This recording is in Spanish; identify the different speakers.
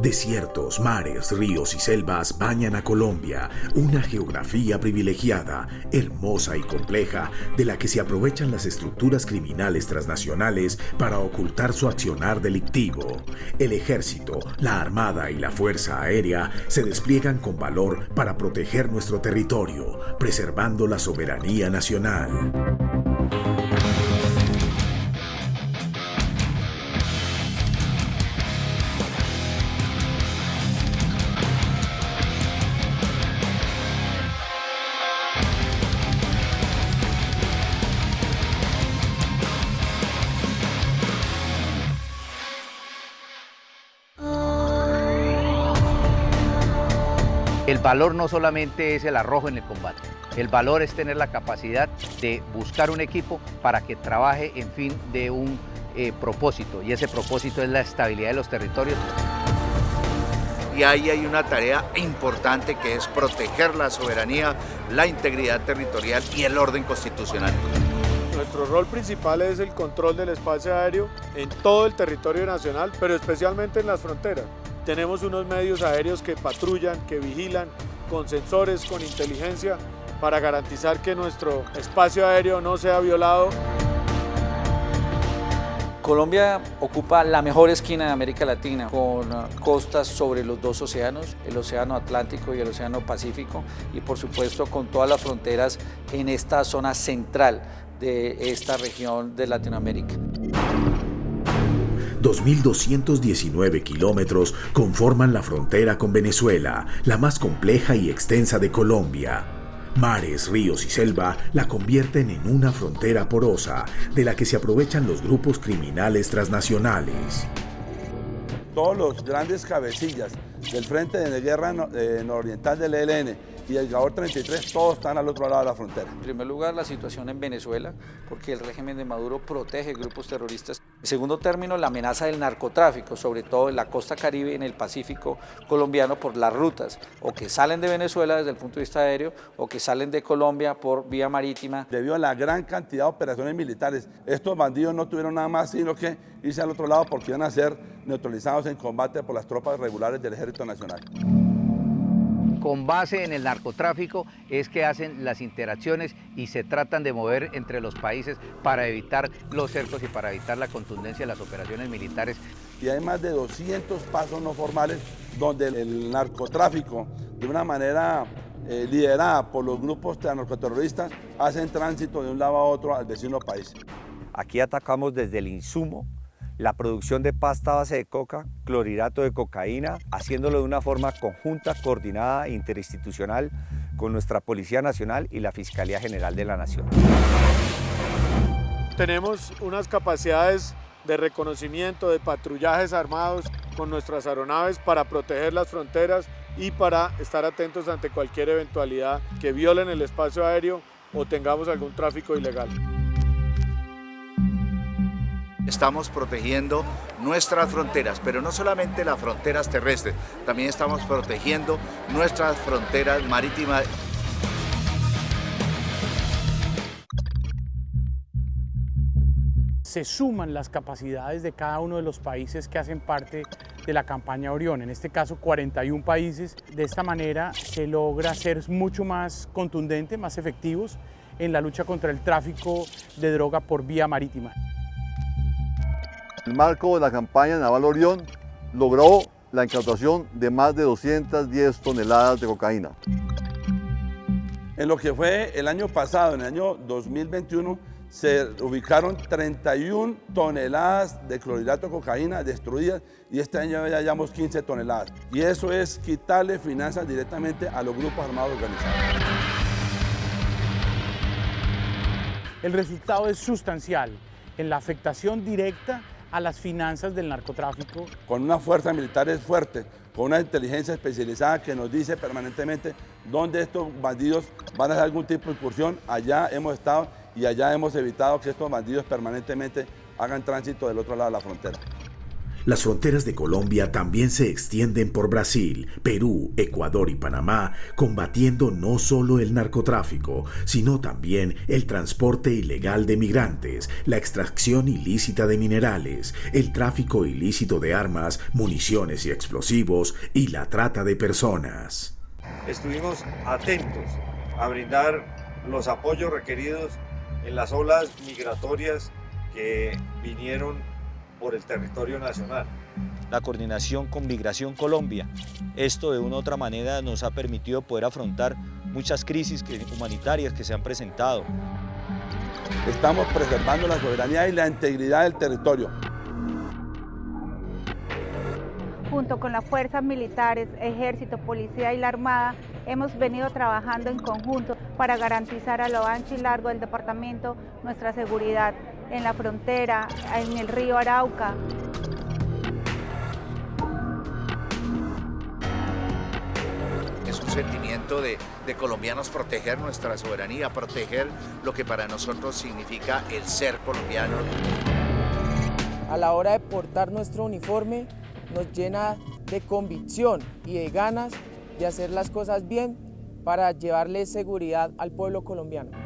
Speaker 1: Desiertos, mares, ríos y selvas bañan a Colombia, una geografía privilegiada, hermosa y compleja, de la que se aprovechan las estructuras criminales transnacionales para ocultar su accionar delictivo. El ejército, la armada y la fuerza aérea se despliegan con valor para proteger nuestro territorio, preservando la soberanía nacional.
Speaker 2: El valor no solamente es el arrojo en el combate, el valor es tener la capacidad de buscar un equipo para que trabaje en fin de un eh, propósito y ese propósito es la estabilidad de los territorios.
Speaker 3: Y ahí hay una tarea importante que es proteger la soberanía, la integridad territorial y el orden constitucional.
Speaker 4: Nuestro rol principal es el control del espacio aéreo en todo el territorio nacional, pero especialmente en las fronteras. Tenemos unos medios aéreos que patrullan, que vigilan, con sensores, con inteligencia, para garantizar que nuestro espacio aéreo no sea violado.
Speaker 5: Colombia ocupa la mejor esquina de América Latina, con costas sobre los dos océanos, el Océano Atlántico y el Océano Pacífico, y por supuesto con todas las fronteras en esta zona central de esta región de Latinoamérica.
Speaker 1: 2.219 kilómetros conforman la frontera con Venezuela, la más compleja y extensa de Colombia. Mares, ríos y selva la convierten en una frontera porosa de la que se aprovechan los grupos criminales transnacionales.
Speaker 6: Todos los grandes cabecillas del Frente de Guerra Nororiental del ELN y el GAOR 33, todos están al otro lado de la frontera.
Speaker 5: En primer lugar, la situación en Venezuela, porque el régimen de Maduro protege grupos terroristas. En segundo término, la amenaza del narcotráfico, sobre todo en la costa caribe y en el Pacífico colombiano por las rutas, o que salen de Venezuela desde el punto de vista aéreo, o que salen de Colombia por vía marítima.
Speaker 6: Debido a la gran cantidad de operaciones militares, estos bandidos no tuvieron nada más sino que irse al otro lado porque iban a ser neutralizados en combate por las tropas regulares del Ejército Nacional
Speaker 2: con base en el narcotráfico es que hacen las interacciones y se tratan de mover entre los países para evitar los cercos y para evitar la contundencia de las operaciones militares.
Speaker 6: Y hay más de 200 pasos no formales donde el narcotráfico, de una manera eh, liderada por los grupos narcoterroristas, hacen tránsito de un lado a otro al vecino país.
Speaker 7: Aquí atacamos desde el insumo la producción de pasta base de coca, clorhidrato de cocaína, haciéndolo de una forma conjunta, coordinada e interinstitucional con nuestra Policía Nacional y la Fiscalía General de la Nación.
Speaker 4: Tenemos unas capacidades de reconocimiento, de patrullajes armados con nuestras aeronaves para proteger las fronteras y para estar atentos ante cualquier eventualidad que violen el espacio aéreo o tengamos algún tráfico ilegal.
Speaker 3: Estamos protegiendo nuestras fronteras, pero no solamente las fronteras terrestres, también estamos protegiendo nuestras fronteras marítimas.
Speaker 8: se suman las capacidades de cada uno de los países que hacen parte de la campaña Orión, en este caso 41 países. De esta manera se logra ser mucho más contundente, más efectivos en la lucha contra el tráfico de droga por vía marítima.
Speaker 9: En el marco de la campaña Naval Orión logró la incautación de más de 210 toneladas de cocaína.
Speaker 6: En lo que fue el año pasado, en el año 2021, se ubicaron 31 toneladas de clorhidrato de cocaína destruidas y este año ya llevamos 15 toneladas. Y eso es quitarle finanzas directamente a los grupos armados organizados.
Speaker 8: El resultado es sustancial en la afectación directa a las finanzas del narcotráfico.
Speaker 6: Con una fuerza militar es fuerte, con una inteligencia especializada que nos dice permanentemente dónde estos bandidos van a hacer algún tipo de incursión, allá hemos estado y allá hemos evitado que estos bandidos permanentemente hagan tránsito del otro lado de la frontera.
Speaker 1: Las fronteras de Colombia también se extienden por Brasil, Perú, Ecuador y Panamá, combatiendo no solo el narcotráfico, sino también el transporte ilegal de migrantes, la extracción ilícita de minerales, el tráfico ilícito de armas, municiones y explosivos y la trata de personas.
Speaker 7: Estuvimos atentos a brindar los apoyos requeridos en las olas migratorias que vinieron por el territorio nacional.
Speaker 10: La coordinación con Migración Colombia. Esto de una u otra manera nos ha permitido poder afrontar muchas crisis humanitarias que se han presentado.
Speaker 6: Estamos preservando la soberanía y la integridad del territorio.
Speaker 11: Junto con las fuerzas militares, ejército, policía y la armada, hemos venido trabajando en conjunto para garantizar a lo ancho y largo del departamento nuestra seguridad en la frontera, en el río Arauca.
Speaker 3: Es un sentimiento de, de colombianos proteger nuestra soberanía, proteger lo que para nosotros significa el ser colombiano.
Speaker 12: A la hora de portar nuestro uniforme nos llena de convicción y de ganas de hacer las cosas bien para llevarle seguridad al pueblo colombiano.